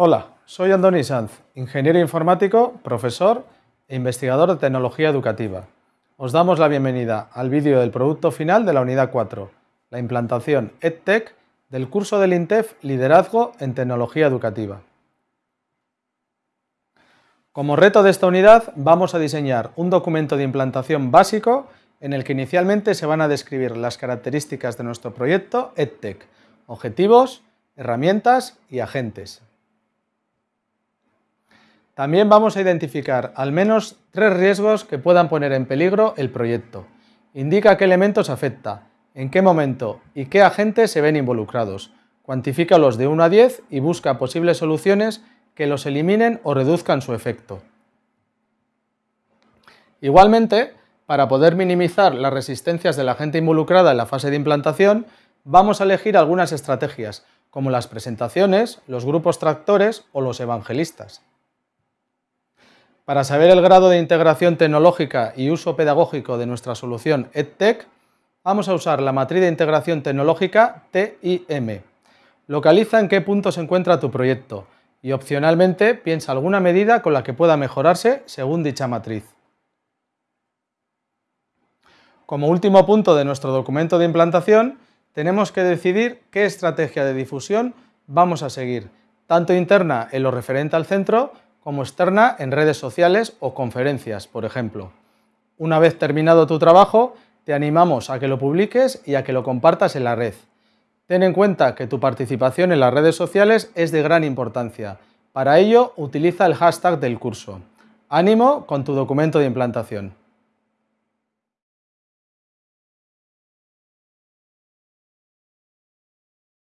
Hola, soy Andoni Sanz, ingeniero informático, profesor e investigador de tecnología educativa. Os damos la bienvenida al vídeo del producto final de la unidad 4, la implantación EdTech del curso del INTEF Liderazgo en Tecnología Educativa. Como reto de esta unidad vamos a diseñar un documento de implantación básico en el que inicialmente se van a describir las características de nuestro proyecto EdTech, objetivos, herramientas y agentes. También vamos a identificar al menos tres riesgos que puedan poner en peligro el proyecto. Indica qué elementos afecta, en qué momento y qué agentes se ven involucrados. Cuantifícalos de 1 a 10 y busca posibles soluciones que los eliminen o reduzcan su efecto. Igualmente, para poder minimizar las resistencias de la gente involucrada en la fase de implantación, vamos a elegir algunas estrategias, como las presentaciones, los grupos tractores o los evangelistas. Para saber el grado de integración tecnológica y uso pedagógico de nuestra solución EdTech, vamos a usar la matriz de integración tecnológica TIM. Localiza en qué punto se encuentra tu proyecto y opcionalmente piensa alguna medida con la que pueda mejorarse según dicha matriz. Como último punto de nuestro documento de implantación, tenemos que decidir qué estrategia de difusión vamos a seguir, tanto interna en lo referente al centro como externa en redes sociales o conferencias, por ejemplo. Una vez terminado tu trabajo, te animamos a que lo publiques y a que lo compartas en la red. Ten en cuenta que tu participación en las redes sociales es de gran importancia. Para ello, utiliza el hashtag del curso. Ánimo con tu documento de implantación.